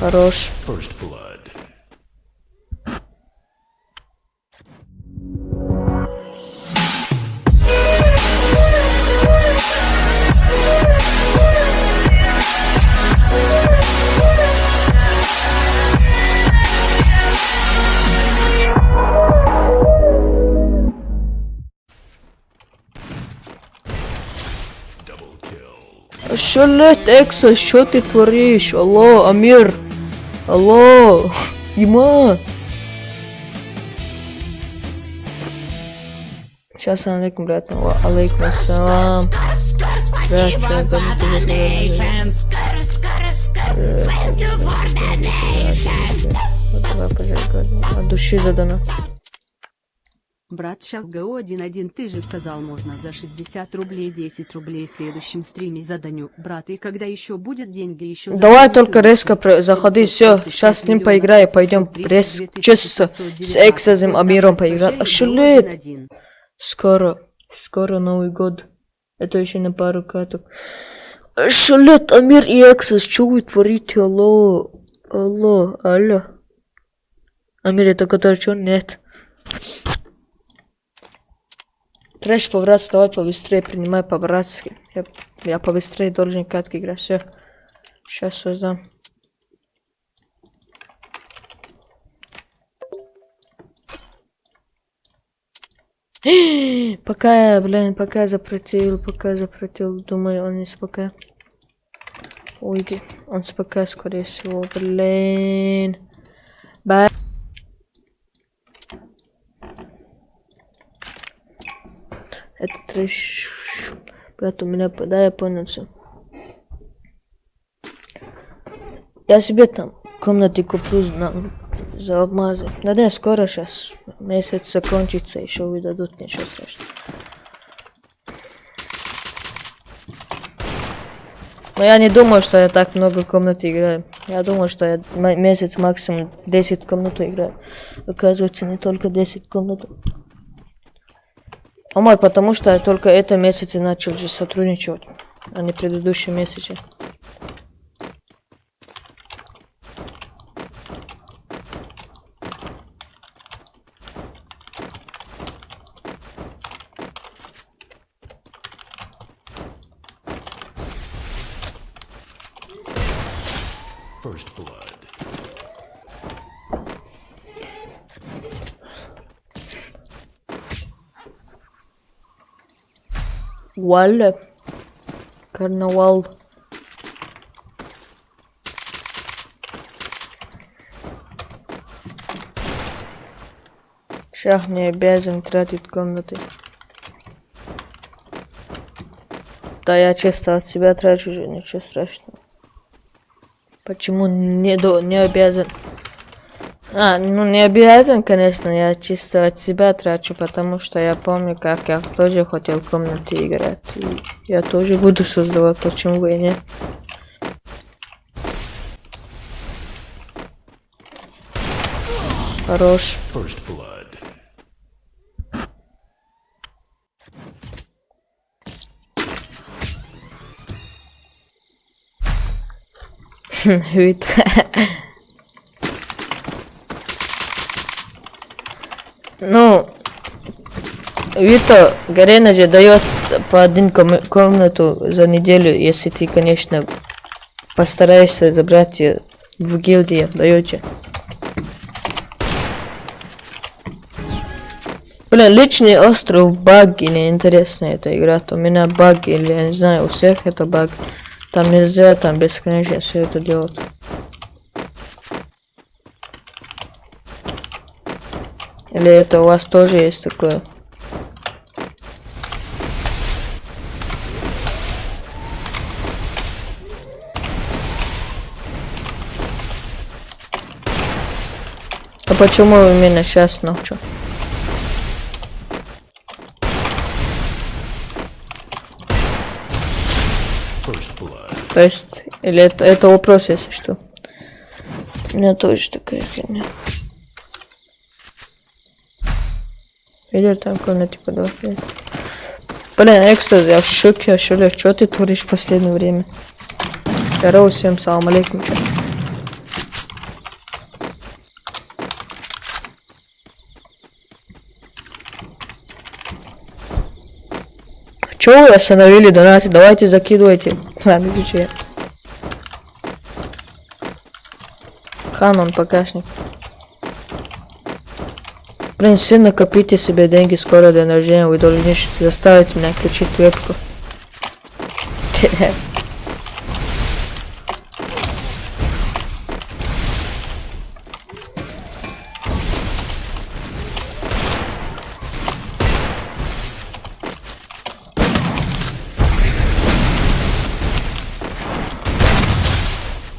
Хорош. Kill. Шалет, Экса, что ты творишь? Алло, Амир. Алло, Има. Сейчас алейкум, брат. Ва- Алейкум ассалам. Брат, что Вот давай, пожалуйста, от души задано. Брат Шахгау 1.1 ты же сказал можно за 60 рублей 10 рублей в следующем стриме заданю. Брат и когда еще будет деньги еще Давай заданю только резко про- заходи, все, сейчас с ним поиграю, пойдем пресс, чисто с Эксазом Амиром поиграть. Шалет, скоро, скоро Новый год, это еще на пару каток. Шалет, Амир и Эксас, что вы творите, алло, алло, алло. Амир, это который что, нет. Трэш по-братски, давай побыстрее, принимай по-братски. Я, я побыстрее должен катки играть, все. Сейчас создам. Пока блин, пока запретил, пока запретил, думаю, он не спока. Уйди, он спока, скорее всего, блин. Это трэш. Брат, у меня, да, я понял все. Я себе там комнаты куплю на, за алмазы. Да не, скоро сейчас. Месяц закончится, еще выдадут, ничего страшного. Но я не думаю, что я так много комнат играю. Я думаю, что я месяц максимум 10 комнат играю. Оказывается, не только 10 комнат. Мой, потому что только это месяце начал же сотрудничать, а не предыдущие месяцы. First blood. Валя. Карнавал. Шах не обязан тратить комнаты. Да я чисто от себя трачу ничего страшного. Почему не, до, не обязан? А, ну не обязан, конечно, я чисто от себя трачу, потому что я помню, как я тоже хотел в комнате играть. И я тоже буду создавать, почему бы и нет. Хорош. Blood. Вид. Ну, Вито, Гарена же дает по один ком- комнату за неделю, если ты, конечно, постараешься забрать ее в гильдии, даете. Блин, личный остров баги, неинтересно эта игра. У меня баги, или я не знаю, у всех это баг. Там нельзя, там бесконечно все это делать. Или это у вас тоже есть такое? А почему именно сейчас ночью? То есть, или это, это вопрос, если что. У меня тоже такая фигня. Или там комнате типа два. Блин, экстаз, я в шоке, а что ты творишь в последнее время? Здорово всем, салам алейкум, чё? Чё вы остановили донаты? Давайте закидывайте. Ладно, изучай. Ханон, покашник. Блин, все накопите себе деньги, скоро день рождения, вы должны заставить меня включить вебку.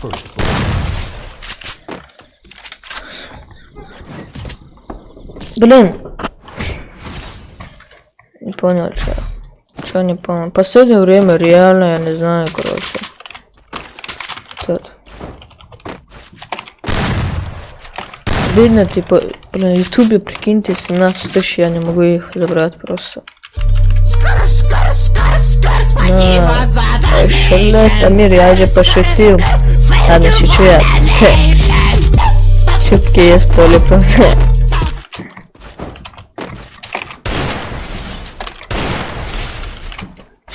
First blood. Блин. Не понял, что. Что не понял. Последнее время реально, я не знаю, короче. Тут. Видно, типа, на ютубе, прикиньте, 17 тысяч, я не могу их забрать просто. Да. Шалет, Амир, я же пошутил. Ладно, шучу я. Шутки есть то ли просто.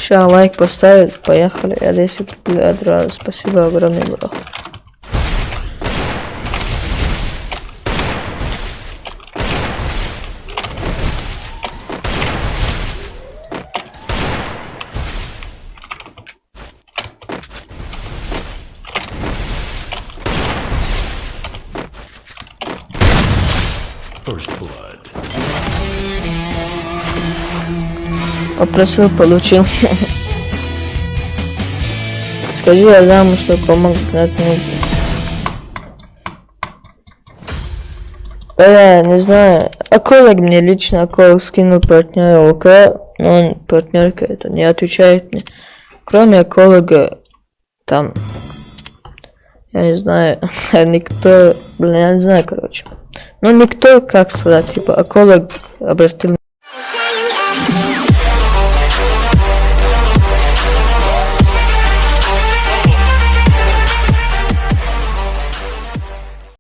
Ща лайк поставить, поехали. Я 10 рублей отразу. Спасибо огромное, бро. First blood. Попросил, получил. Скажи Адаму, что помог мне. Я не знаю. Аколог мне лично Аколог скинул партнера ОК, но он партнерка это не отвечает мне. Кроме Аколога, там, я не знаю, никто, блин, я не знаю, короче. Ну, никто, как сказать, типа, Аколог обратил